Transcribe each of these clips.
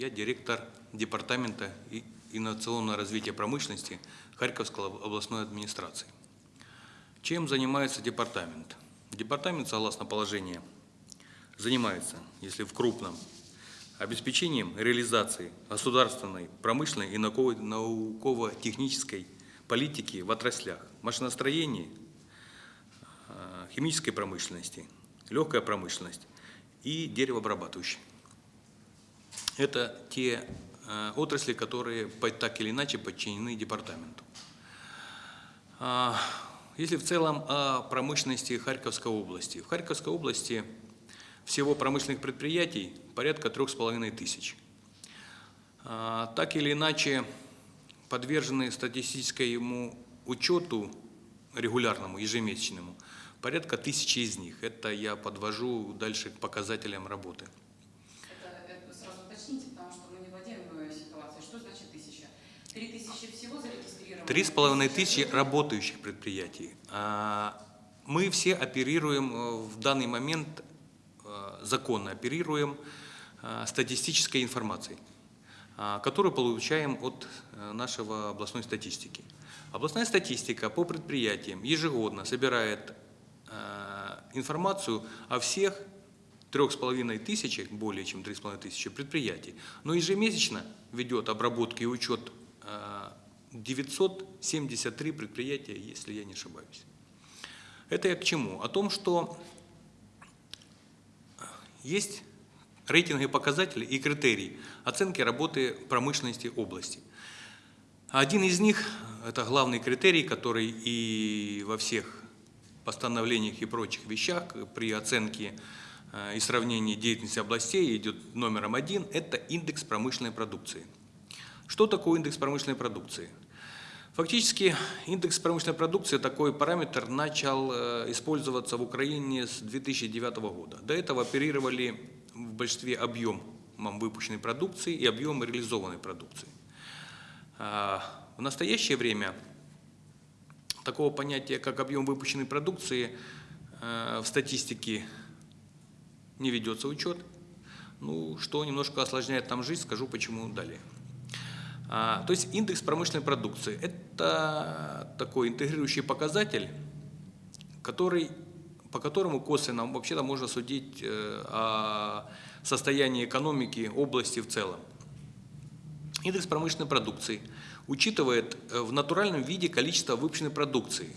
Я директор Департамента инновационного развития промышленности Харьковской об- областной администрации. Чем занимается департамент? Департамент, согласно положению, занимается, если в крупном, обеспечением реализации государственной, промышленной и науково- науково-технической политики в отраслях машиностроения, э, химической промышленности, легкая промышленность и деревообрабатывающей. Это те э, отрасли, которые так или иначе подчинены департаменту. А, Если в целом о промышленности Харьковской области. В Харьковской области всего промышленных предприятий порядка трех с половиной тысяч. А, Так или иначе подвержены статистическому учету регулярному, ежемесячному, порядка тысячи из них. Это я подвожу дальше к показателям работы. Это, это сразу уточните, потому что мы не владеем э, ситуацией. Что значит тысяча? Три тысячи всего зарегистрировано? Три с половиной тысячи работающих предприятий. А Мы все оперируем э, в данный момент, э, законно оперируем э, статистической информацией, а, которую получаем от нашего областной статистики. Областная статистика по предприятиям ежегодно собирает информацию о всех трех с половиной тысячи, более чем три с половиной тысячи предприятий, но ежемесячно ведет обработку и учет 973 предприятия, если я не ошибаюсь. Это я к чему? О том, что есть рейтинговые показатели и критерии оценки работы промышленности области. Один из них, это главный критерий, который и во всех постановлениях и прочих вещах при оценке э, и сравнении деятельности областей идет номером один, это индекс промышленной продукции. Что такое индекс промышленной продукции? Фактически индекс промышленной продукции, такой параметр, начал э, использоваться в Украине с 2009 года. До этого оперировали в большинстве объемом выпущенной продукции и объемом реализованной продукции. А, В настоящее время такого понятия, как объем выпущенной продукции, э, в статистике не ведется учет. Ну, что немножко осложняет нам жизнь, скажу почему далее. А, То есть индекс промышленной продукции – это такой интегрирующий показатель, который, по которому косвенно вообще-то можно судить э, о состоянии экономики области в целом. Индекс промышленной продукции учитывает э, в натуральном виде количество выпущенной продукции.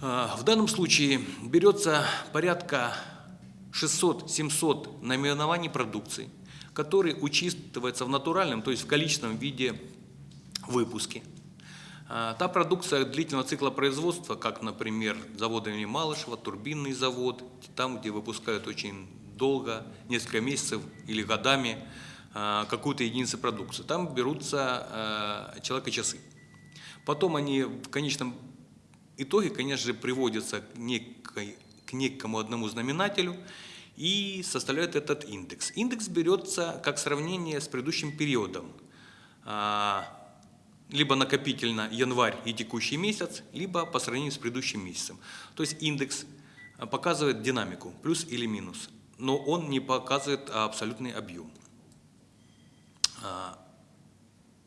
А, В данном случае берется порядка 600-700 наименований продукции, которые учитываются в натуральном, то есть в количественном виде выпуске. А, Та продукция длительного цикла производства, как, например, завод имени Малышева, турбинный завод, там, где выпускают очень долго, несколько месяцев или годами, а, какую-то единицу продукции. Там берутся а, человека-часы. Потом они в конечном итоге, конечно же, приводятся к некому одному знаменателю и составляют этот индекс. Индекс берется как сравнение с предыдущим периодом. А, либо накопительно январь и текущий месяц, либо по сравнению с предыдущим месяцем. То есть индекс а, показывает динамику, плюс или минус, но он не показывает абсолютный объем. А,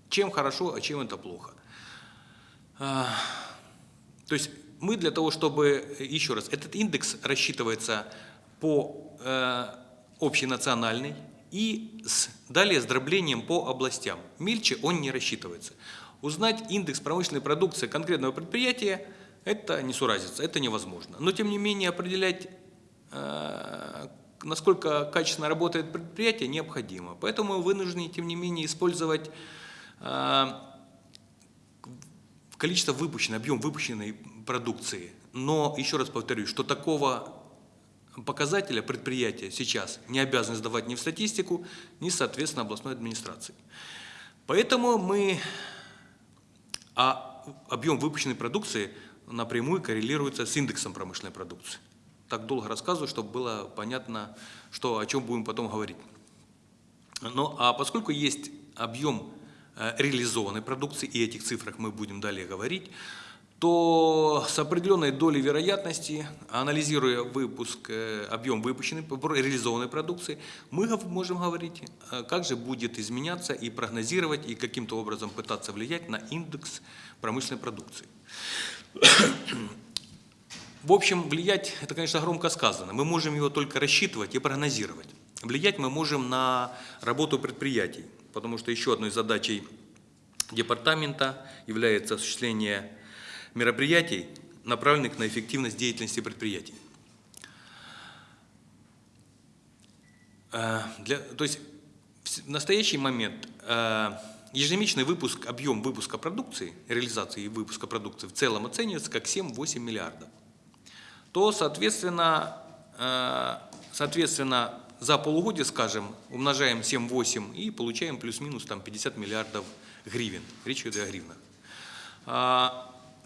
Чем хорошо, а чем это плохо? То есть мы для того, чтобы, еще раз, этот индекс рассчитывается по э, общенациональной и с, далее с дроблением по областям. Мельче он не рассчитывается. Узнать индекс промышленной продукции конкретного предприятия – это несуразица, это невозможно. Но тем не менее определять, э, насколько качественно работает предприятие, необходимо. Поэтому вынуждены, тем не менее, использовать э, количество выпущенной, объем выпущенной продукции. Но, еще раз повторюсь, что такого показателя предприятия сейчас не обязаны сдавать ни в статистику, ни, соответственно, областной администрации. Поэтому мы, а объем выпущенной продукции напрямую коррелируется с индексом промышленной продукции. Так долго рассказываю, чтобы было понятно, что, о чем будем потом говорить. Ну, а поскольку есть объем э, реализованной продукции, и этих цифрах мы будем далее говорить, то с определенной долей вероятности, анализируя выпуск, э, объем выпущенной, реализованной продукции, мы можем говорить, э, как же будет изменяться и прогнозировать, и каким-то образом пытаться влиять на индекс промышленной продукции. В общем, влиять, это, конечно, громко сказано. Мы можем его только рассчитывать и прогнозировать. Влиять мы можем на работу предприятий, потому что еще одной задачей департамента является осуществление мероприятий, направленных на эффективность деятельности предприятий. Э, Для, то есть в настоящий момент э, ежемесячный выпуск, объем выпуска продукции, реализации и выпуска продукции в целом оценивается как 7-8 миллиардов. То, соответственно, э, соответственно, за полугодие, скажем, умножаем 7-8 и получаем плюс-минус там 50 миллиардов гривен. Речь идет о гривнах.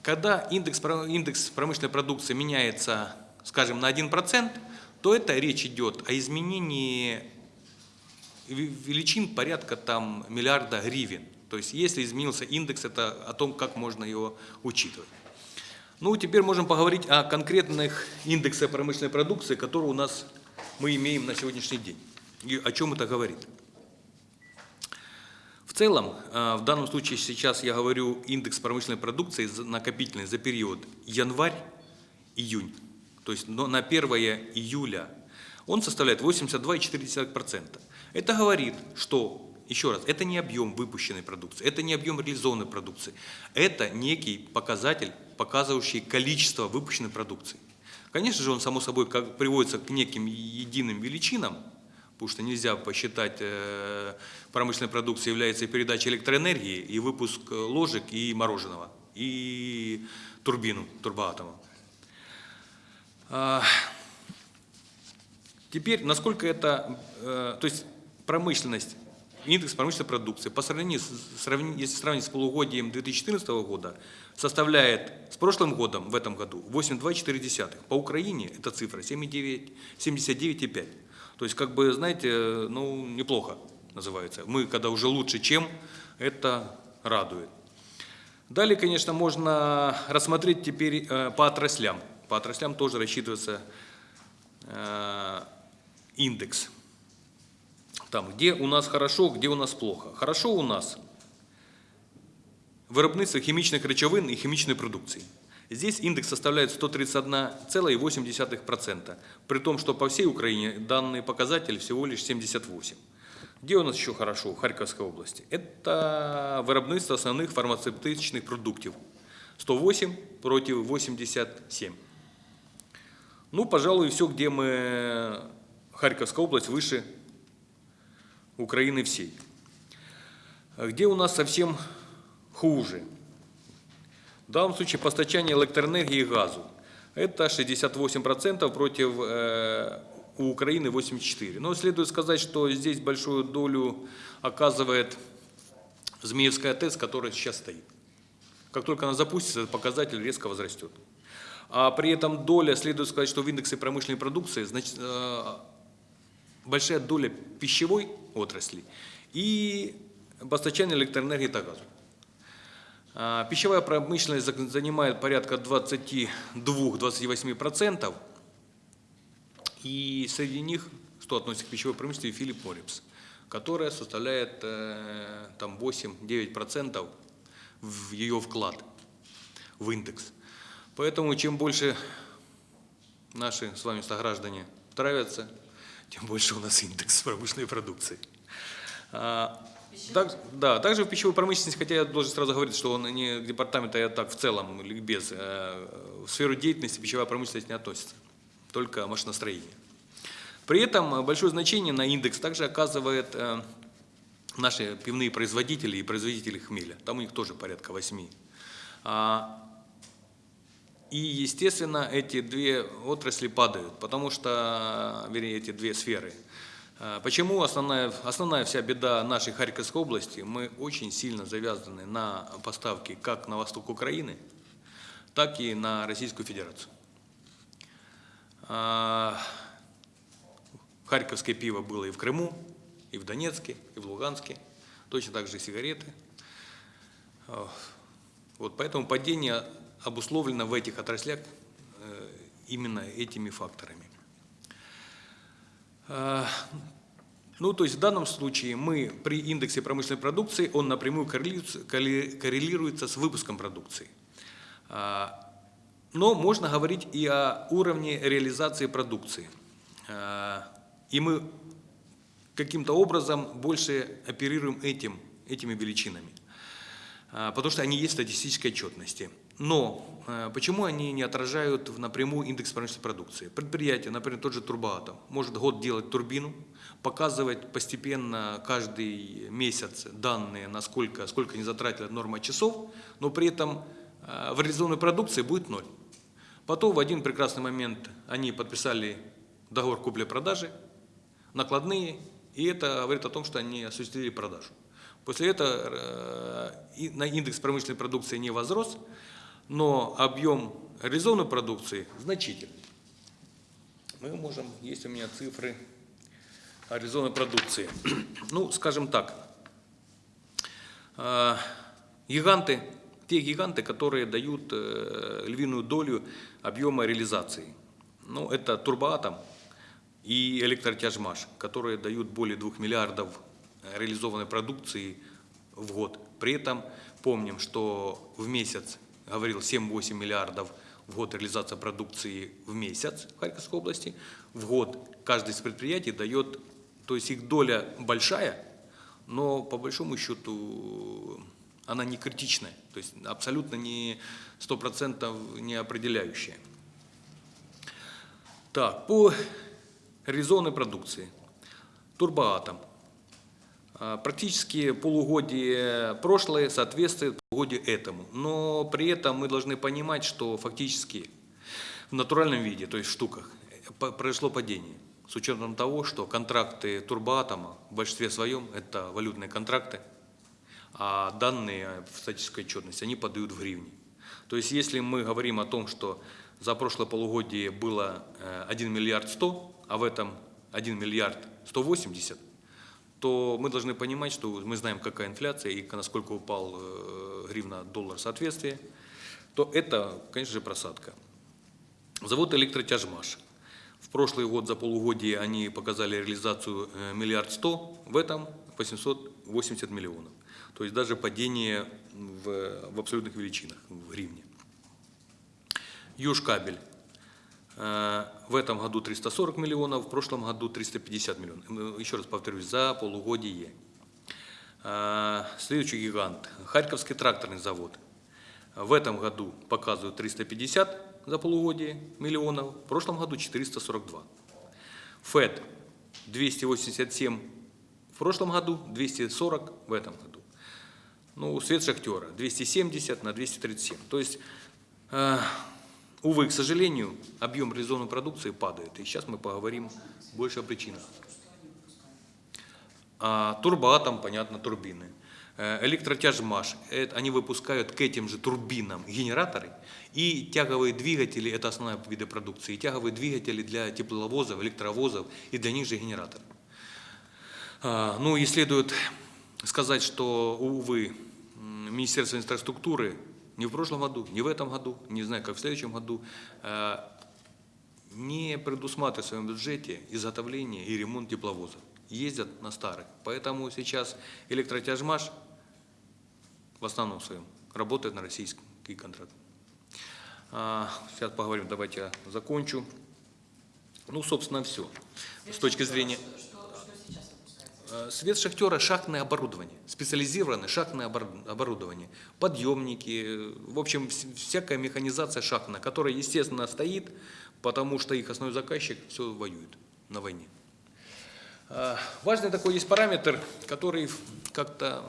Когда индекс, индекс промышленной продукции меняется, скажем, на 1%, то это речь идет о изменении величин порядка там миллиарда гривен. То есть если изменился индекс, это о том, как можно его учитывать. Ну, теперь можем поговорить о конкретных индексах промышленной продукции, которые у нас мы имеем на сегодняшний день. И о чем это говорит. Целом, э, в данном случае сейчас я говорю индекс промышленной продукции накопительный за период январь-июнь, то есть на 1 июля, он составляет 82,4%. Это говорит, что, еще раз, это не объем выпущенной продукции, это не объем реализованной продукции, это некий показатель, показывающий количество выпущенной продукции. Конечно же, он, само собой, как приводится к неким единым величинам, потому что нельзя посчитать э, промышленной продукцией является передача электроэнергии, и выпуск э, ложек, и мороженого, и турбину, турбоатома. А, Теперь, насколько это, э, то есть промышленность, индекс промышленной продукции по сравнению, если сравнить с полугодием 2014 года, составляет с прошлым годом, в этом году, 8,24. По Украине эта цифра 7,9 79,5. То есть, как бы, знаете, э, ну, неплохо называется. Мы, когда уже лучше, чем, это радует. Далее, конечно, можно рассмотреть теперь э, по отраслям. По отраслям тоже рассчитывается э, индекс. Там, где у нас хорошо, где у нас плохо. Хорошо у нас виробництво хімічних речовин і хімічної продукции. Здесь индекс составляет 131,8%, при том, что по всей Украине данный показатель всего лишь 78. Где у нас еще хорошо в Харьковской области? Это виробництво основных фармацевтичных продуктов. 108 против 87. Ну, пожалуй, все, где мы... Харьковская область выше Украины всей. Где у нас совсем хуже? В данном случае постачание электроэнергии и газу. Это 68% против э, у Украины 84%. Но следует сказать, что здесь большую долю оказывает Змеевская ТЭС, которая сейчас стоит. Как только она запустится, этот показатель резко возрастет. А при этом доля, следует сказать, что в индексе промышленной продукции значит, э, большая доля пищевой отрасли и постачания электроэнергии и газу. А, Пищевая промышленность занимает порядка 22-28%, и среди них, что относится к пищевой промышленности, Филипп Моррипс, которая составляет э, там 8-9% в ее вклад в индекс. Поэтому чем больше наши с вами сограждане травятся, тем больше у нас индекс промышленной продукции. Так- да, также в пищевой промышленности, хотя я должен сразу говорить, что он не к департаменту, а так в целом, без, э, в сферу деятельности пищевая промышленность не относится, только машиностроение. При этом большое значение на индекс также оказывает э, наши пивные производители и производители хмеля. Там у них тоже порядка 8. А, И, естественно, эти две отрасли падают, потому что, вернее, эти две сферы. А, Почему основная, основная вся беда нашей Харьковской области? Мы очень сильно завязаны на поставки как на восток Украины, так и на Российскую Федерацию. А, Харьковское пиво было и в Крыму, и в Донецке, и в Луганске. Точно так же и сигареты. А, Вот поэтому падение обусловлено в этих отраслях э, именно этими факторами. А, Ну, то есть в данном случае мы при индексе промышленной продукции, он напрямую коррелируется, корре- коррелируется с выпуском продукции. А, Но можно говорить и о уровне реализации продукции. А, И мы каким-то образом больше оперируем этим, этими величинами, потому что они есть в статистической отчетности. Но э, почему они не отражают в- напрямую индекс промышленной продукции? Предприятие, например, тот же Турбоатом, может год делать турбину, показывать постепенно каждый месяц данные, насколько, сколько они затратили норма часов, но при этом э, в реализованной продукции будет ноль. Потом в один прекрасный момент они подписали договор купли-продажи, накладные, и это говорит о том, что они осуществили продажу. После этого э, на индекс промышленной продукции не возрос, но объем реализованной продукции значительный. Мы можем, есть у меня цифры реализованной продукции. Ну, скажем так, э, гиганты, те гиганты, которые дают э, львиную долю объема реализации. Ну, это Турбоатом и Электротяжмаш, которые дают более 2 миллиардов э, реализованной продукции в год. При этом помним, что в месяц, говорил, 7-8 миллиардов в год реализация продукции в месяц в Харьковской области. В год каждый из предприятий дает, то есть их доля большая, но по большому счету она не критичная, то есть абсолютно не 100% не определяющая. Так, по реализованной продукции. Турбоатом. А, Практически полугодие прошлое соответствует полугодию этому. Но при этом мы должны понимать, что фактически в натуральном виде, то есть в штуках, э, произошло падение. С учетом того, что контракты турбоатома в большинстве своем это валютные контракты, а данные в статической отчетности они подают в гривне. То есть если мы говорим о том, что за прошлое полугодие было э, 1 миллиард 100, а в этом 1 миллиард 180, то мы должны понимать, что мы знаем, какая инфляция и насколько упал э, гривна доллар соответствие, то это, конечно же, просадка. Завод «Электротяжмаш». В прошлый год за полугодие они показали реализацию э, миллиард сто, в этом 880 миллионов. То есть даже падение в, в абсолютных величинах, в гривне. Южкабель. Э, В этом году 340 миллионов, в прошлом году 350 миллионов. Э, Еще раз повторюсь, за полугодие. Э, Следующий гигант. Харьковский тракторный завод. В этом году показывают 350 за полугодие миллионов, в прошлом году 442. ФЭД 287 в прошлом году, 240 в этом году. Ну, свет шахтера 270 на 237. То есть, увы, к сожалению, объем реализованной продукции падает. И сейчас мы поговорим больше о причинах. А, турбоатом, понятно, турбины. Э, Электротяжмаш, они выпускают к этим же турбинам генераторы и тяговые двигатели, это основная виды продукции, тяговые двигатели для тепловозов, электровозов и для них же генераторы. А, Ну и следует сказать, что, увы, Министерство инфраструктуры ни в прошлом году, ни в этом году, не знаю, как в следующем году, э, не предусматривает в своем бюджете изготовление и ремонт тепловозов. Ездят на старых. Поэтому сейчас электротяжмаш в основном своем работает на российский контракт. А, Сейчас поговорим, давайте я закончу. Ну, собственно, все. С точки зрения... Что, что, что сейчас выпускается? Э, Свет шахтера – шахтное оборудование, специализированное шахтное обор- оборудование, подъемники, э, в общем, вс- всякая механизация шахтная, которая, естественно, стоит, потому что их основной заказчик все воюет на войне. А, Важный такой есть параметр, который как-то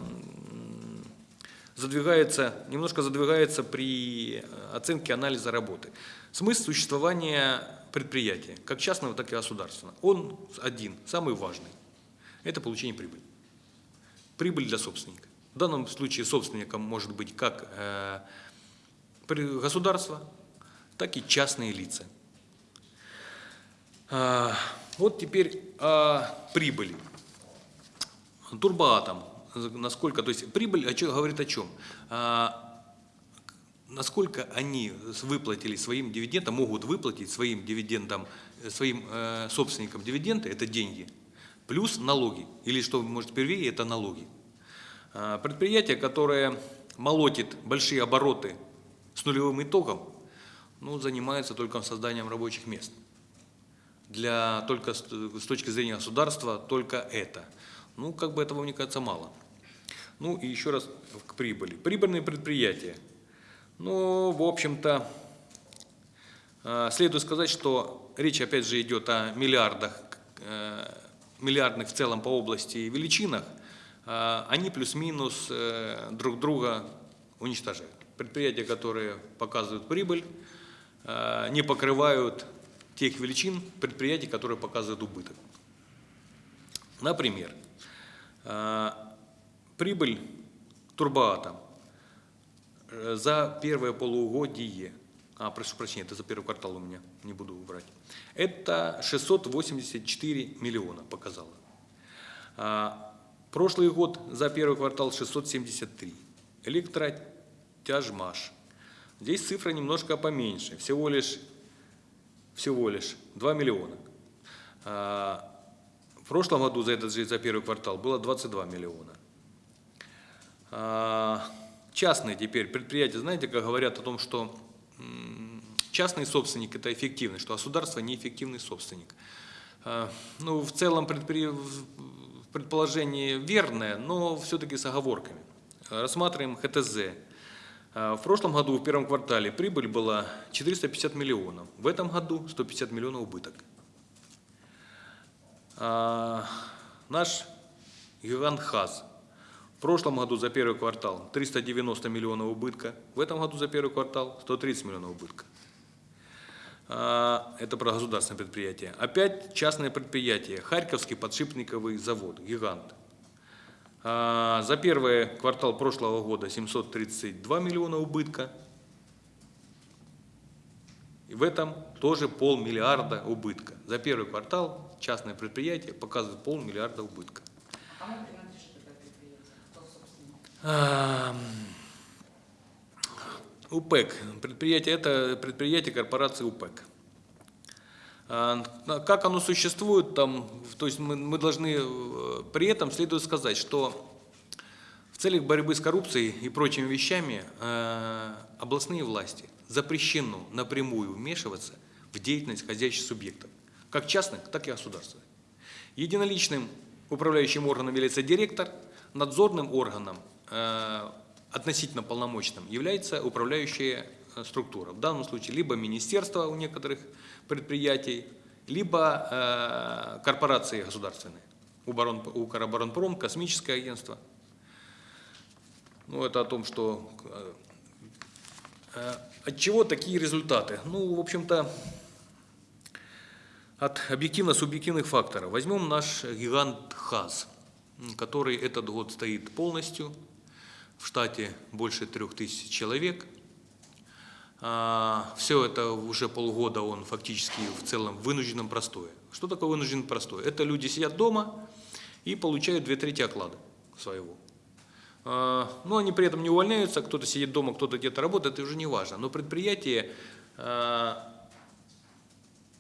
задвигается, немножко задвигается при э, оценке анализа работы. Смысл существования предприятия, как частного, так и государственного, он один, самый важный. Это получение прибыли. Прибыль для собственника. В данном случае собственником может быть как э, государство, так и частные лица. А, Вот теперь о прибыли. Турбоатом, насколько, то есть прибыль о чё- говорит о чем? А, насколько они выплатили своим дивидендам, могут выплатить своим дивидендам, э, своим э, собственникам дивиденды, это деньги, плюс налоги, или что может первее, это налоги. А, Предприятие, которое молотит большие обороты с нулевым итогом, ну, занимается только созданием рабочих мест. Для, только с, с точки зрения государства только это. Ну, как бы этого, мне кажется, мало. Ну и еще раз к прибыли. Прибыльные предприятия. Ну, в общем-то, э, следует сказать, что речь опять же идет о миллиардах, э, миллиардных в целом по области величинах. Э, Они плюс-минус э, друг друга уничтожают. Предприятия, которые показывают прибыль, э, не покрывают тех величин предприятий, которые показывают убыток. Например, прибыль Турбоатом за первое полугодие, а, прошу прощения, это за первый квартал у меня, не буду врать, это 684 миллиона показало. А, Прошлый год за первый квартал 673. Электротяжмаш. Здесь цифра немножко поменьше, всего лишь, всего лишь 2 миллиона. А, В прошлом году за этот же за первый квартал было 22 миллиона. А, Частные теперь предприятия, знаете, как говорят о том, что частный собственник – это эффективный, что государство – неэффективный собственник. А, Ну, в целом предположение верное, но все-таки с оговорками. Рассматриваем ХТЗ. А, В прошлом году, в первом квартале, прибыль была 450 миллионов. В этом году 150 миллионов убыток. А, Наш гигант ХАЗ. В прошлом году за первый квартал 390 миллионов убытка, в этом году за первый квартал 130 миллионов убытка. А, Это про государственное предприятие. Опять частное предприятие. Харьковский подшипниковый завод, гигант. А, За первый квартал прошлого года 732 миллиона убытка. И в этом тоже полмиллиарда убытка. За первый квартал частное предприятие показывает полмиллиарда убытка. А кому принадлежит это предприятие? Кто собственник? УПЭК. Предприятие это предприятие корпорации УПЭК. А, Как оно существует там, то есть мы, мы должны э, при этом следует сказать, что в целях борьбы с коррупцией и прочими вещами э, областные власти запрещено напрямую вмешиваться в деятельность хозяйственных субъектов, как частных, так и государственных. Единоличным управляющим органом является директор, надзорным органом, э, относительно полномочным, является управляющая э, структура. В данном случае либо министерство у некоторых предприятий, либо э, корпорации государственные. У, у Укроборонпром, космическое агентство. Ну, это о том, что э, э, от чего такие результаты? Ну, в общем-то, от объективно-субъективных факторов. Возьмем наш гигант ХАЗ, который этот год стоит полностью. В штате больше трех тысяч человек. Все это уже полгода он фактически в целом в вынужденном простое. Что такое вынужденный простой? Это люди сидят дома и получают две трети оклада своего. А, Но они при этом не увольняются, кто-то сидит дома, кто-то где-то работает, это уже не важно. Но предприятие а,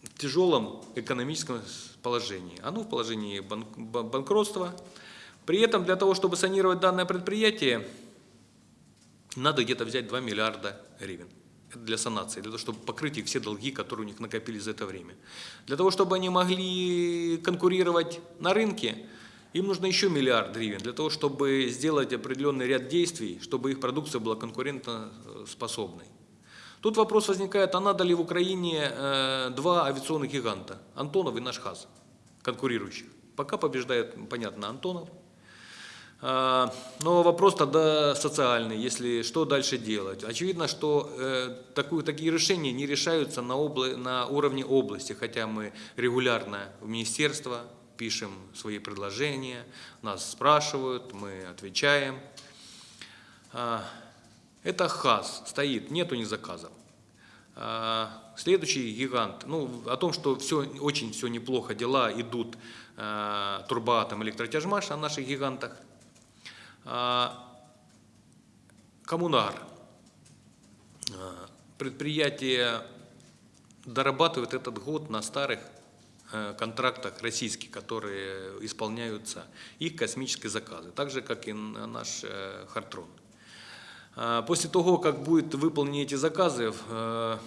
в тяжелом экономическом положении. Оно в положении бан- ба- банкротства. При этом для того, чтобы санировать данное предприятие, надо где-то взять 2 миллиарда гривен. Для санации, для того, чтобы покрыть их все долги, которые у них накопились за это время. Для того, чтобы они могли конкурировать на рынке, им нужно еще миллиард гривен для того, чтобы сделать определенный ряд действий, чтобы их продукция была конкурентоспособной. Тут вопрос возникает, а надо ли в Украине э, два авиационных гиганта, Антонов и наш ХАЗ, конкурирующих. Пока побеждает, понятно, Антонов. А, Но вопрос тогда социальный, если что дальше делать. Очевидно, что э, такую, такие решения не решаются на, обла- на уровне области, хотя мы регулярно в министерство пишем свои предложения, нас спрашивают, мы отвечаем. А, Это ХАЗ стоит, нету ни заказов. А, Следующий гигант, ну, о том, что все, очень все неплохо, дела идут а, Турбоатом, Электротяжмаш, о наших гигантах. А, Коммунар. А, Предприятие дорабатывает этот год на старых э, контрактах российских, которые исполняются, их космические заказы, так же, как и на наш э, Хартрон. А, После того, как будут выполнены эти заказы, э,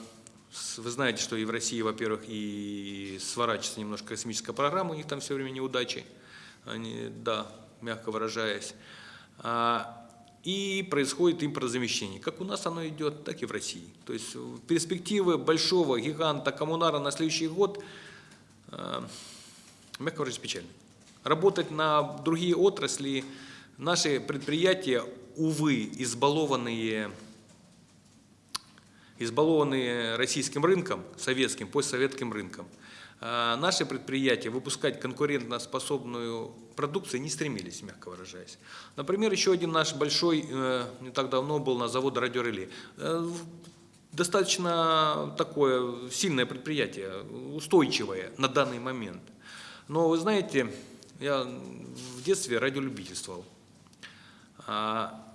вы знаете, что и в России, во-первых, и сворачивается немножко космическая программа, у них там все время неудачи, они, да, мягко выражаясь. А, И происходит импортозамещение. Как у нас оно идет, так и в России. То есть э, перспективы большого гиганта коммунара на следующий год, э, мягко выражаясь, печальны. Работать на другие отрасли, наши предприятия, увы, избалованные избалованные российским рынком, советским, постсоветским рынком, наши предприятия выпускать конкурентоспособную продукцию не стремились, мягко выражаясь. Например, еще один наш большой, э, не так давно был на завод радиореле. Э, Достаточно такое сильное предприятие, устойчивое на данный момент. Но вы знаете, я в детстве радиолюбительствовал. А,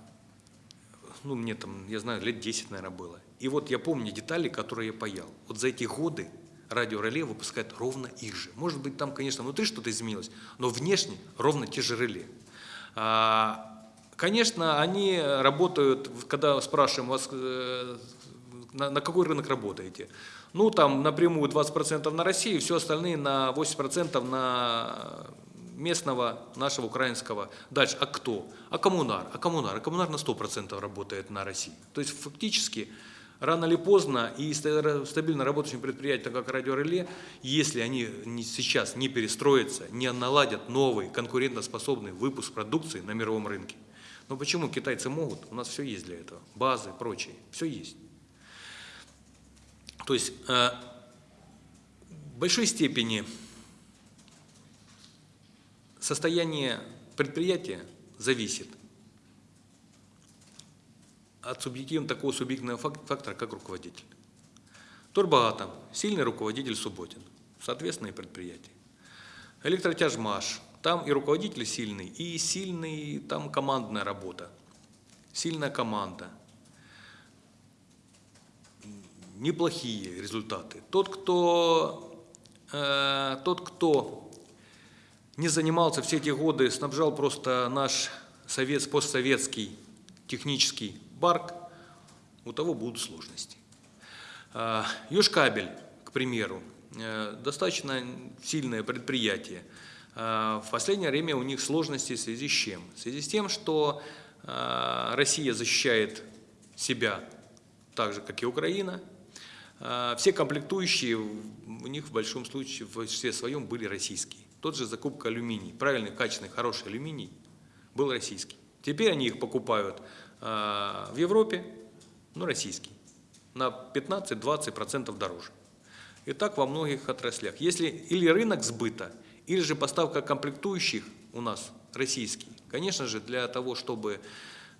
ну, мне там, я знаю, лет 10, наверное, было. И вот я помню детали, которые я паял. Вот за эти годы радиореле выпускает ровно их же. Может быть, там, конечно, внутри что-то изменилось, но внешне ровно те же реле. А, конечно, они работают, когда спрашиваем вас, э, на, какой рынок работаете? Ну, там напрямую 20% на Россию, все остальные на 80% на местного, нашего украинского. Дальше, а кто? А коммунар? А коммунар? А коммунар на 100% работает на России. То есть фактически рано или поздно и ста- стабильно работающим предприятиям, как радиореле, если они сейчас не перестроятся, не наладят новый конкурентоспособный выпуск продукции на мировом рынке. Но почему китайцы могут? У нас все есть для этого. Базы, прочее. Все есть. То есть э, в большой степени состояние предприятия зависит от субъективного, такого субъективного фак- фактора, как руководитель. Турбоатом – сильный руководитель Субботин, соответственно, и предприятие. Электротяжмаш – там и руководитель сильный, и сильный, там командная работа, сильная команда, неплохие результаты. Тот, кто, э, тот, кто не занимался все эти годы, снабжал просто наш совет, постсоветский технический барк, у того будут сложности. А, Южкабель, к примеру, э, достаточно сильное предприятие. А, В последнее время у них сложности в связи с чем? В связи с тем, что а, Россия защищает себя так же, как и Украина. А, Все комплектующие у них в большом случае, в большинстве своем были российские. Тот же закупка алюминий, правильный, качественный, хороший алюминий был российский. Теперь они их покупают а, в Европе, но российский, на 15-20% дороже. И так во многих отраслях. Если или рынок сбыта, или же поставка комплектующих у нас российский, конечно же, для того, чтобы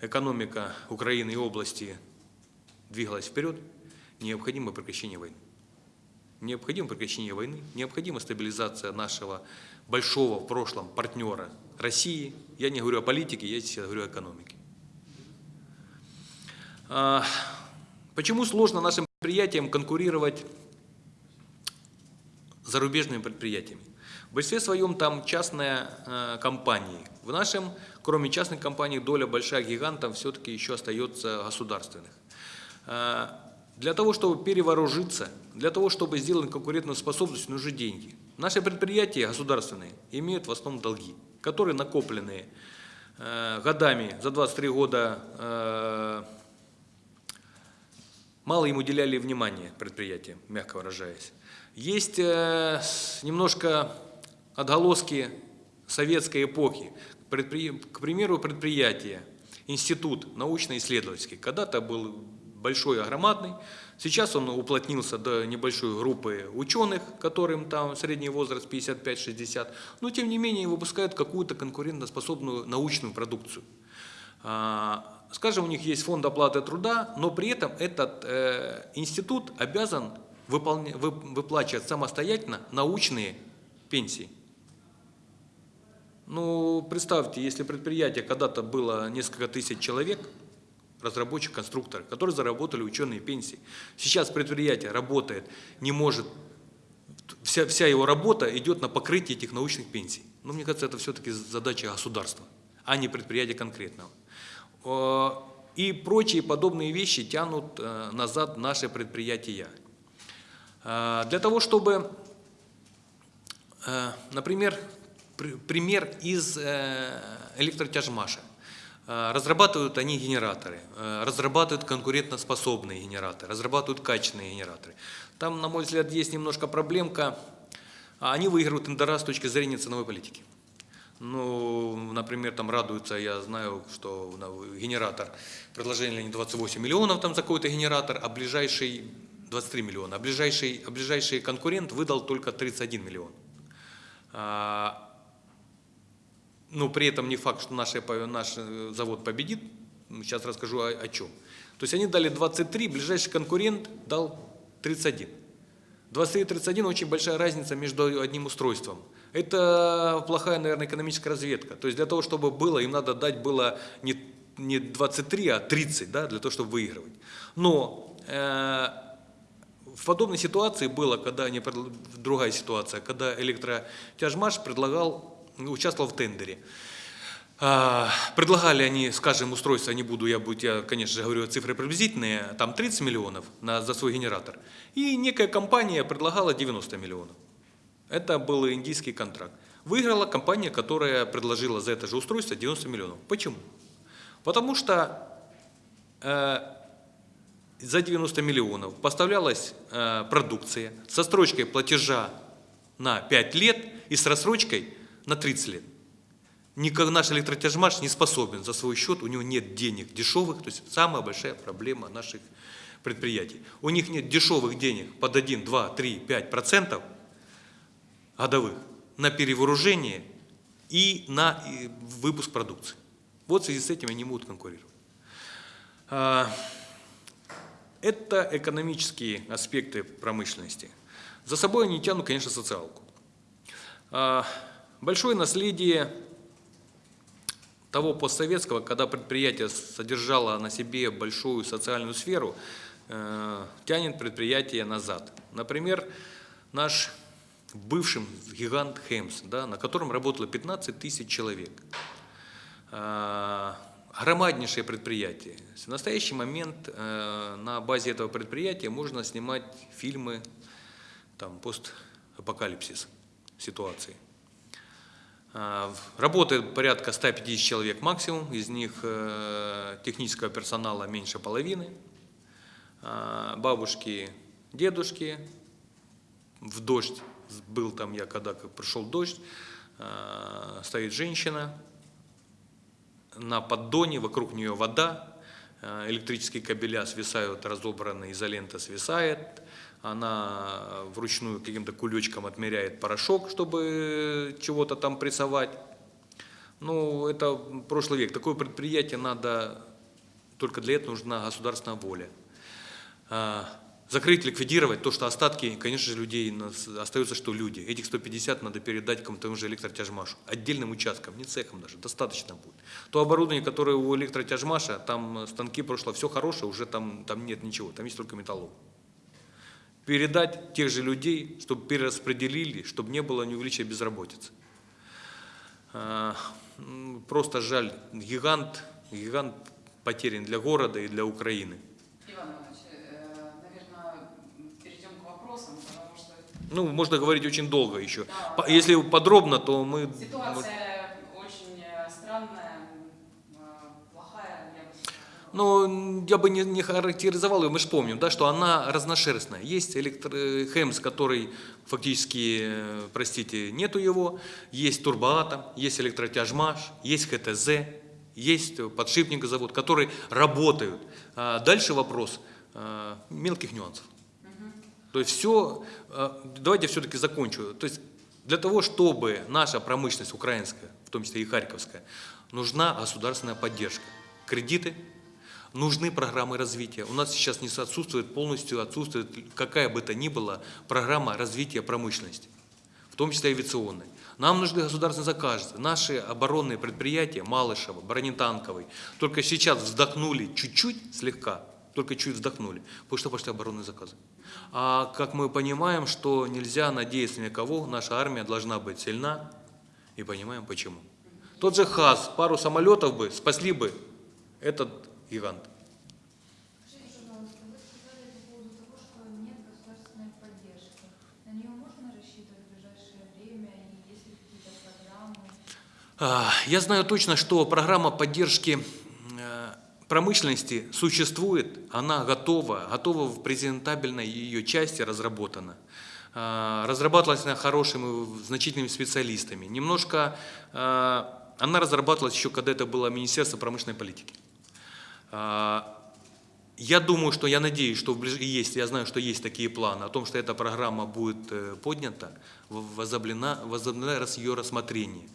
экономика Украины и области двигалась вперед, необходимо прекращение войны. Необходимо прекращение войны, необходима стабилизация нашего большого в прошлом партнера России. Я не говорю о политике, я сейчас говорю о экономике. А, Почему сложно нашим предприятиям конкурировать с зарубежными предприятиями? В большинстве своем там частные э, компании. В нашем, кроме частных компаний, доля большая гигантов все-таки еще остается государственных. Э, Для того, чтобы перевооружиться, для того, чтобы сделать конкурентную способность, нужны деньги. Наши предприятия государственные имеют в основном долги, которые накопленные э, годами, за 23 года мало им уделяли внимания предприятиям, мягко выражаясь. Есть э, немножко отголоски советской эпохи. Предпри- К примеру, предприятие, институт научно-исследовательский, когда-то был большой, огромадный, сейчас он уплотнился до небольшой группы ученых, которым там средний возраст 55-60, но тем не менее выпускают какую-то конкурентоспособную научную продукцию. А, Скажем, у них есть фонд оплаты труда, но при этом этот э, институт обязан выполня- вы- выплачивать самостоятельно научные пенсии. Ну, представьте, если предприятие когда-то было несколько тысяч человек, разработчик, конструктор, которые заработали ученые пенсии. Сейчас предприятие работает, не может, вся, вся его работа идет на покрытие этих научных пенсий. Но мне кажется, это все-таки задача государства, а не предприятия конкретного. Э, И прочие подобные вещи тянут э, назад наши предприятия. Э, Для того, чтобы, например, пр- пример из электротяжмаша. Разрабатывают они генераторы, разрабатывают конкурентоспособные генераторы, разрабатывают качественные генераторы. Там, на мой взгляд, есть немножко проблемка. А Они выигрывают тендера с точки зрения ценовой политики. Ну, например, там радуются, я знаю, что генератор, предложение не 28 миллионов там за какой-то генератор, а ближайший 23 миллиона, а ближайший, а ближайший конкурент выдал только 31 миллион. А, ну, при этом не факт, что наш, наш завод победит. Сейчас расскажу о, о чем. То есть они дали 23, ближайший конкурент дал 31. 23 и 31 очень большая разница между одним устройством. Это плохая, наверное, экономическая разведка. То есть для того, чтобы было, им надо дать было не, не 23, а 30, да, для того, чтобы выигрывать. Но э, в подобной ситуации было, когда предл- другая ситуация, когда электротяжмаш предлагал, участвовал в тендере. А, Предлагали они, скажем, устройство, не буду, я, буду, я, конечно же, говорю цифры приблизительные, там 30 миллионов на, за свой генератор. И некая компания предлагала 90 миллионов. Это был индийский контракт. Выиграла компания, которая предложила за это же устройство 90 миллионов. Почему? Потому что э, за 90 миллионов поставлялась э, продукция со строчкой платежа на 5 лет и с рассрочкой на 30 лет. Никак наш электротяжмаш не способен за свой счет, у него нет денег дешевых, то есть самая большая проблема наших предприятий. У них нет дешевых денег под 1, 2, 3, 5 процентов годовых на перевооружение и на выпуск продукции. Вот в связи с этим они могут конкурировать. А, Это экономические аспекты промышленности. За собой они тянут, конечно, социалку. А, Большое наследие того постсоветского, когда предприятие содержало на себе большую социальную сферу, э, тянет предприятие назад. Например, наш бывший гигант Хемс, да, на котором работало 15 тысяч человек. А, Громаднейшее предприятие. В настоящий момент э, на базе этого предприятия можно снимать фильмы там, постапокалипсис ситуации. А, Работает порядка 150 человек максимум, из них э, технического персонала меньше половины. А, Бабушки, дедушки, в дождь, был там я, когда пришел дождь, а, стоит женщина, на поддоне, вокруг нее вода, а, электрические кабеля свисают, разобранная изолента свисает, она вручную каким-то кулечком отмеряет порошок, чтобы чего-то там прессовать. Ну, это прошлый век. Такое предприятие надо, только для этого нужна государственная воля. Закрыть, ликвидировать то, что остатки, конечно же, людей, остается, что люди. Этих 150 надо передать кому-то же электротяжмашу, отдельным участкам, не цехам даже, достаточно будет. То оборудование, которое у электротяжмаша, там станки прошло, все хорошее, уже там, там нет ничего, там есть только металлолом передать тех же людей, чтобы перераспределили, чтобы не было неувеличения безработицы. А, Просто жаль, гигант, гигант потерян для города и для Украины. Иван Иванович, э, наверное, перейдем к вопросам, потому что Ну, можно говорить очень долго еще. Да. Если подробно, то мы... ситуация очень э, странная, э, плохая. Ну, я бы не, не характеризовал ее, мы же помним, да, что она разношерстная. Есть электро... Хэмс, который фактически, э, простите, нету его, есть турбоатом, есть электротяжмаш, есть ХТЗ, есть э, подшипник завод, которые работают. А дальше вопрос мелких нюансов. То есть все, давайте все-таки закончу. То есть для того, чтобы наша промышленность украинская, в том числе и харьковская, нужна государственная поддержка. Кредиты, нужны программы развития. У нас сейчас не отсутствует полностью, отсутствует какая бы то ни была программа развития промышленности. в том числе авиационной. Нам нужны государственные заказы. Наши оборонные предприятия, Малышева, бронетанковый, только сейчас вздохнули чуть-чуть, слегка, только чуть вздохнули, потому что пошли оборонные заказы. А как мы понимаем, что нельзя надеяться ни на кого, наша армия должна быть сильна, и понимаем почему. Тот же ХАС, пару самолетов бы спасли бы этот гигант. А, Я знаю точно, что программа поддержки промышленности существует, она готова, готова в презентабельной ее части разработана. А, Разрабатывалась она хорошими, значительными специалистами. Немножко э, она разрабатывалась еще, когда это было Министерство промышленной политики. А, Я думаю, что я надеюсь, что в ближ- есть, я знаю, что есть такие планы о том, что эта программа будет э, поднята, возобновлена, возобновлена ее рассмотрение.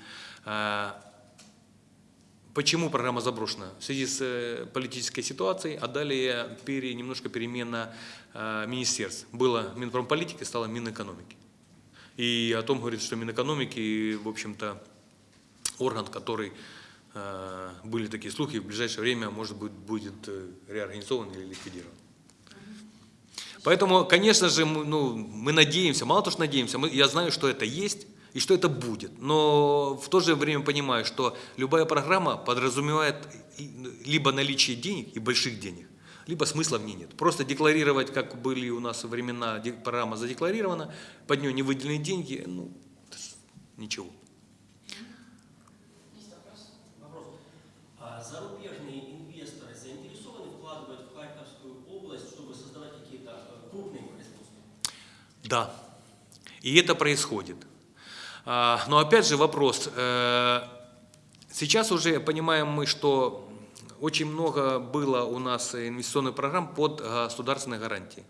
Почему программа заброшена? В связи с э, политической ситуацией, а далее пере, немножко перемена э, министерств. Было Минпромполитики, стало Минэкономики. И о том говорит, что Минэкономики, в общем-то, орган, который э, были такие слухи, в ближайшее время, может быть, будет э, реорганизован или ликвидирован. Поэтому, конечно же, мы, ну, мы надеемся, мало того, что надеемся, мы, я знаю, что это есть и что это будет. Но в то же время понимаю, что любая программа подразумевает либо наличие денег и больших денег, либо смысла в ней нет. Просто декларировать, как были у нас времена, программа задекларирована, под нее не выделены деньги, ну, ничего. Есть вопрос? Вопрос. А зарубежные инвесторы заинтересованы вкладывать в Харьковскую область, чтобы создавать какие-то э, крупные производства? Да, и это происходит. А, Но опять же вопрос. э, Сейчас уже понимаем мы, что очень много было у нас инвестиционных программ под государственной гарантией.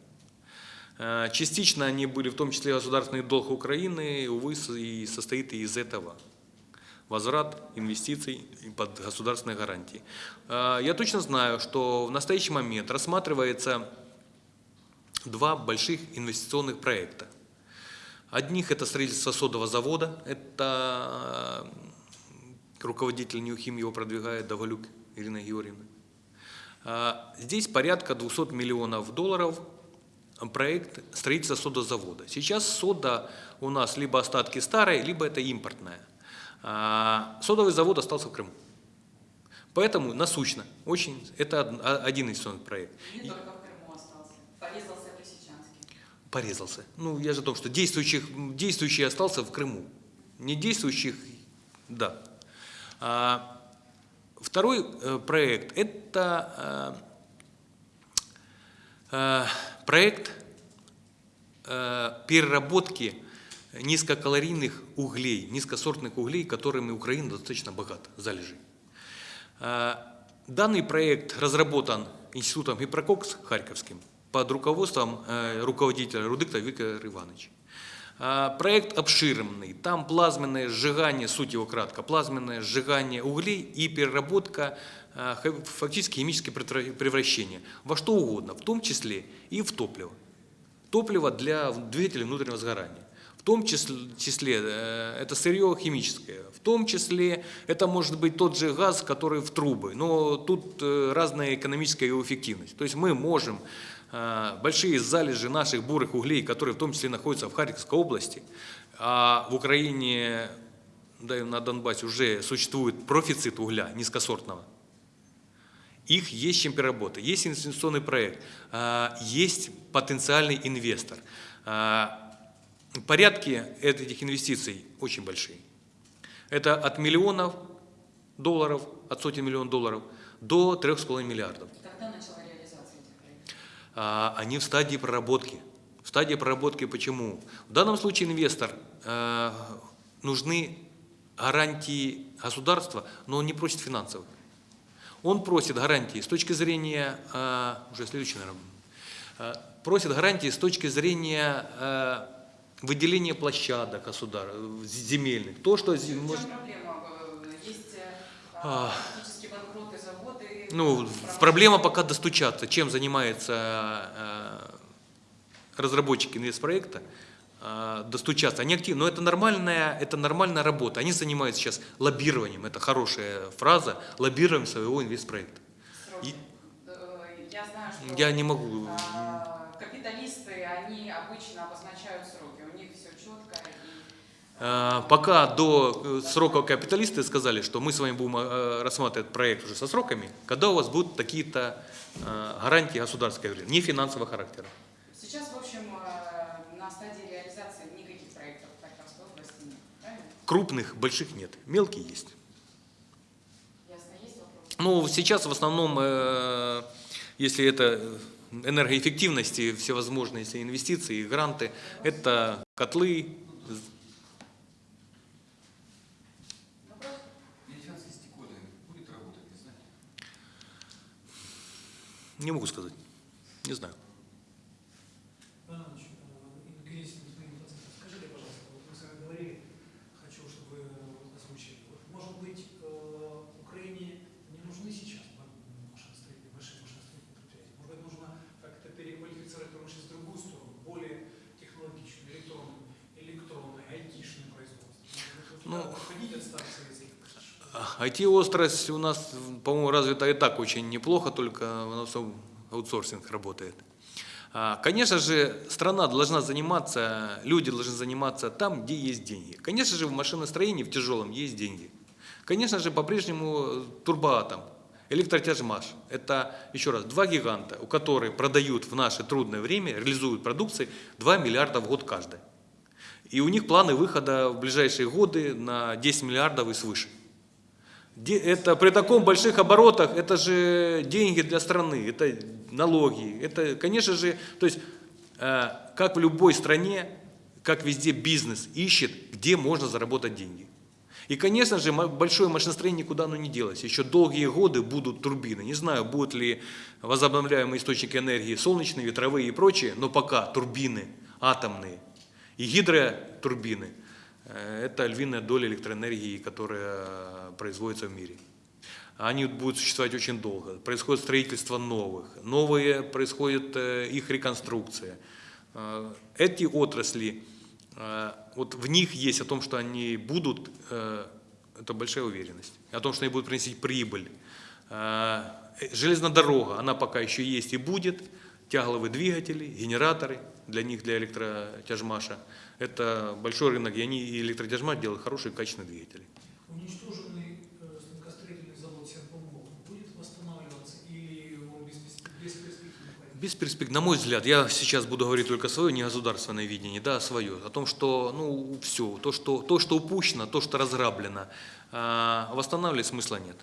Э, Частично они были, в том числе государственный долг Украины, увы, и состоит из этого. Возврат инвестиций под государственной гарантией. Э, Я точно знаю, что в настоящий момент рассматривается два больших инвестиционных проекта. Одних это строительство содового завода, это э, руководитель Ньюхим его продвигает, Давалюк Ирина Георгиевна. А, Здесь порядка 200 миллионов долларов проект строительства содозавода. Сейчас сода у нас либо остатки старой, либо это импортная. Содовый завод остался в Крыму. Поэтому насущно, очень, это од- один инвестиционный проект. Не только в Крыму остался. Порезался Лисичанский. Порезался. Ну, я же о том, что действующих, действующий остался в Крыму. Не действующих, да. А, второй э, проект – это э, э, проект э, переработки низкокалорийных углей, низкосортных углей, которыми Украина достаточно богата, залежи. Э, Данный проект разработан Институтом Гипрококс Харьковским под руководством э, руководителя Рудыкта Виктора Ивановича. Проект обширный, там плазменное сжигание, суть его кратко, плазменное сжигание углей и переработка, а, фактически химическое превра- превращение во что угодно, в том числе и в топливо. Топливо для двигателей внутреннего сгорания. В том числе, э, это сырье химическое, в том числе это может быть тот же газ, который в трубы, но тут э, разная экономическая его эффективность. То есть мы можем большие залежи наших бурых углей, которые в том числе находятся в Харьковской области, а в Украине, да и на Донбассе уже существует профицит угля низкосортного, их есть чем переработать, есть инвестиционный проект, а, есть потенциальный инвестор. А, Порядки этих инвестиций очень большие. Это от миллионов долларов, от сотен миллионов долларов до 3,5 миллиардов. Когда начала реализация этих проектов? А, Они в стадии проработки. В стадии проработки почему? В данном случае инвестор э, нужны гарантии государства, но он не просит финансовых. Он просит гарантии с точки зрения, э, уже следующий, наверное, просит гарантии с точки зрения выделения площадок государ, земельных. То, что может- проблема? Есть э, А. фактически банкроты заводы. Ну, проблема пока достучаться, чем занимается э, разработчик инвестпроекта, а, достучаться. Они активны, но это нормальная, это нормальная работа. Они занимаются сейчас лоббированием, это хорошая фраза, лоббированием своего инвестпроекта. И- Э, Я знаю, что Я не могу. капиталисты, они обычно обозначают сроки, у них все четко. И... А, Пока до э, срока капиталисты сказали, что мы с вами будем э, рассматривать проект уже со сроками, когда у вас будут такие-то э, гарантии говорю, не финансового характера. Сейчас, в общем, э, на стадии реализации никаких проектов Харьковской области нет, правильно? Крупных, больших нет, мелкие есть. Ясно, есть вопрос? Ну, сейчас в основном, э, если это энергоэффективности, всевозможные инвестиции, гранты, это котлы, Вопрос? Медицинский стекольный будет работать, не знаете? Не могу сказать, не знаю. Ну, IT-острость у нас, по-моему, развита и так очень неплохо, только у нас аутсорсинг работает. А, Конечно же, страна должна заниматься, люди должны заниматься там, где есть деньги. Конечно же, в машиностроении, в тяжелом есть деньги. Конечно же, по-прежнему турбоатом, электротяжмаш. Это, еще раз, два гиганта, у которых продают в наше трудное время, реализуют продукции 2 миллиарда в год каждый. И у них планы выхода в ближайшие годы на 10 миллиардов и свыше. Это при таком больших оборотах, это же деньги для страны, это налоги, это, конечно же, то есть, э, как в любой стране, как везде бизнес ищет, где можно заработать деньги. И, конечно же, большое машиностроение никуда оно не делось. Еще долгие годы будут турбины. Не знаю, будут ли возобновляемые источники энергии солнечные, ветровые и прочие, но пока турбины атомные и гидротурбины это львиная доля электроэнергии, которая э, производится в мире. Они будут существовать очень долго. Происходит строительство новых, новые происходит э, их реконструкция. Э, Эти отрасли, э, вот в них есть о том, что они будут, э, это большая уверенность, о том, что они будут приносить прибыль. Э, Железная дорога, она пока еще есть и будет, тягловые двигатели, генераторы, для них, для электротяжмаша. Это большой рынок, и они и электротяжмаш делают хорошие качественные двигатели. Уничтоженный э, станкостроительный завод Серпомол будет восстанавливаться или он? Без перспектив, на мой взгляд, я сейчас буду говорить только свое, не государственное видение, да, свое, о том, что, ну, все, то, что, то, что упущено, то, что разграблено, а, восстанавливать смысла нет.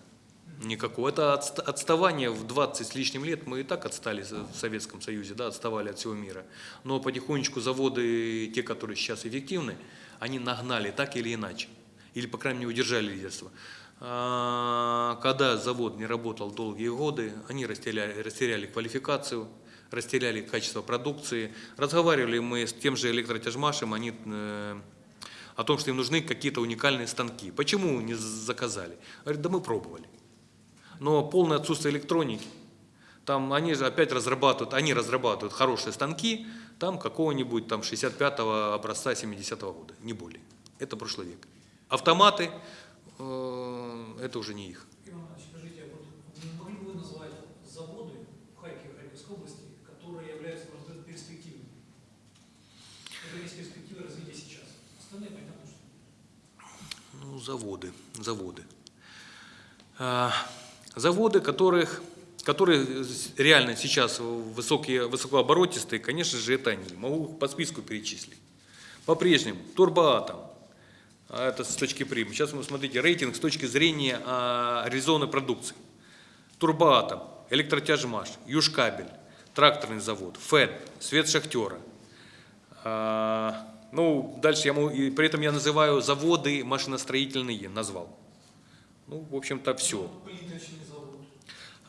Никакого. Это отста- отставание в 20 с лишним лет, мы и так отстали в Советском Союзе, да, отставали от всего мира. Но потихонечку заводы, те, которые сейчас эффективны, они нагнали так или иначе. Или, по крайней мере, удержали лидерство. А, Когда завод не работал долгие годы, они растеряли, растеряли квалификацию, растеряли качество продукции. Разговаривали мы с тем же электротяжмашем, они э, о том, что им нужны какие-то уникальные станки. Почему не заказали? Говорят, да мы пробовали. Но полное отсутствие электроники. Там они же опять разрабатывают, они разрабатывают хорошие станки, там какого-нибудь там 65-го образца 70-го года, не более. Это прошлый век. Автоматы, э, это уже не их. А Ну, заводы, заводы. Заводы, которых, которые реально сейчас высокие, высокооборотистые, конечно же, это они. Могу по списку перечислить. По-прежнему, турбоатом, а это с точки прим. Сейчас вы смотрите рейтинг с точки зрения а, реализованной продукции. Турбоатом, электротяжмаш, Южкабель, тракторный завод, ФЭД, Свет Шахтера. А, ну, дальше я могу, и при этом я называю заводы машиностроительные, назвал. Ну, в общем-то, все. плиточный завод.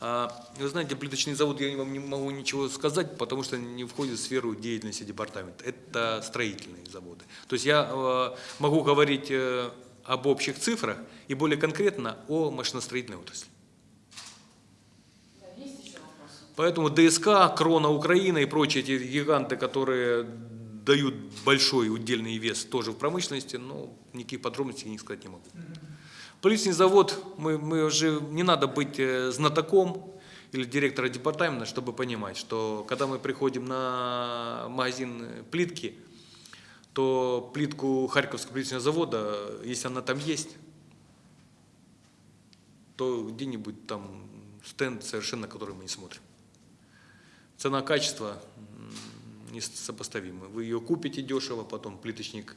А, вы знаете, плиточный завод я вам не могу ничего сказать, потому что не входит в сферу деятельности департамента. Это строительные заводы. То есть я э, могу говорить э, об общих цифрах и более конкретно о машиностроительной отрасли. Да, есть еще вопросы? Поэтому ДСК, Крона Украина и прочие эти гиганты, которые дают большой удельный вес тоже в промышленности, но никаких подробностей не сказать не могу. Поличный завод, мы, мы уже не надо быть э, знатоком или директора департамента, чтобы понимать, что когда мы приходим на магазин э, плитки, то плитку Харьковского плиточного завода, если она там есть, то где-нибудь там стенд совершенно, который мы не смотрим. Цена-качество несопоставимы. Вы ее купите дешево, потом плиточник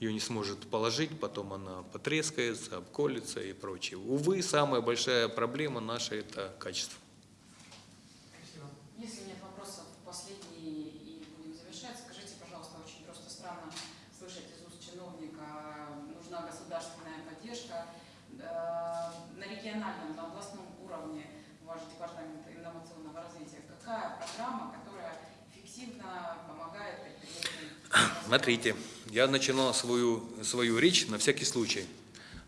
ее не сможет положить, потом она потрескается, обколется и прочее. Увы, самая большая проблема наша – это качество. Спасибо. Если нет вопросов, последний и будем завершать. Скажите, пожалуйста, очень просто странно слышать из уст чиновника, нужна государственная поддержка. Э, На региональном, на областном уровне ваш департамент инновационного развития, какая программа, которая эффективно помогает предприятиям? Смотрите, я начинал свою, свою речь на всякий случай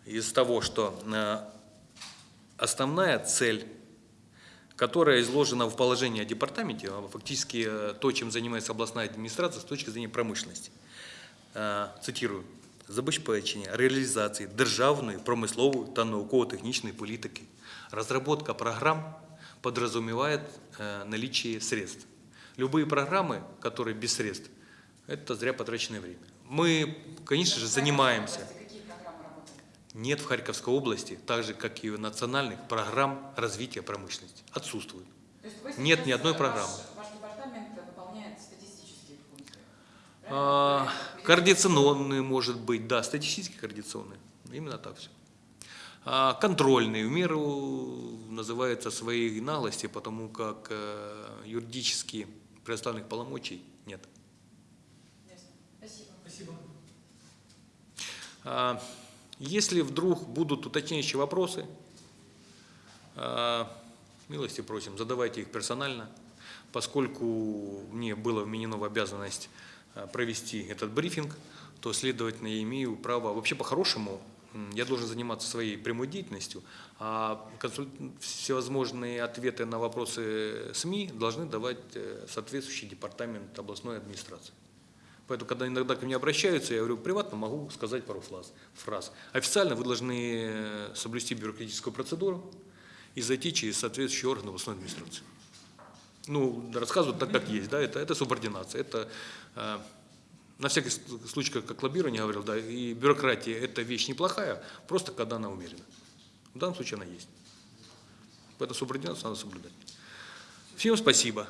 из того, что э, основная цель, которая изложена в положении о департаменте, а фактически э, то, чем занимается областная администрация с точки зрения промышленности. Е, Цитирую. Забезпечення реалізації державної, промислової та науково-технічної політики. Разработка программ подразумевает э, наличие средств. Любые программы, которые без средств, это зря потраченное время. Мы, конечно же, занимаемся. Нет в Харьковской области, так же, как и в национальных, программ развития промышленности. Вы Нет ни одной программы. Ваш. А, координационные, может быть, да, статистически координационные. Именно так все. А, контрольные, в меру называется своей наглости, потому как э, юридически предоставленных полномочий нет. Ясно. Спасибо. Спасибо. А, Если вдруг будут уточняющие вопросы, а, милости просим, задавайте их персонально, поскольку мне было вменено в обязанность а, провести этот брифинг, то, следовательно, я имею право, вообще по-хорошему, я должен заниматься своей прямой деятельностью, а всевозможные ответы на вопросы СМИ должны давать э, соответствующий департамент областной администрации. Поэтому, когда иногда ко мне обращаются, я говорю, приватно могу сказать пару фраз. фраз. Официально вы должны э, соблюсти бюрократическую процедуру и зайти через соответствующий орган областной администрации. Ну, рассказывают так, как есть, да, это, это субординация, это э, на всякий случай, как, как лоббирование говорил, да, и бюрократия – это вещь неплохая, просто когда она умерена. В данном случае она есть. Поэтому субординацию надо соблюдать. Всем спасибо.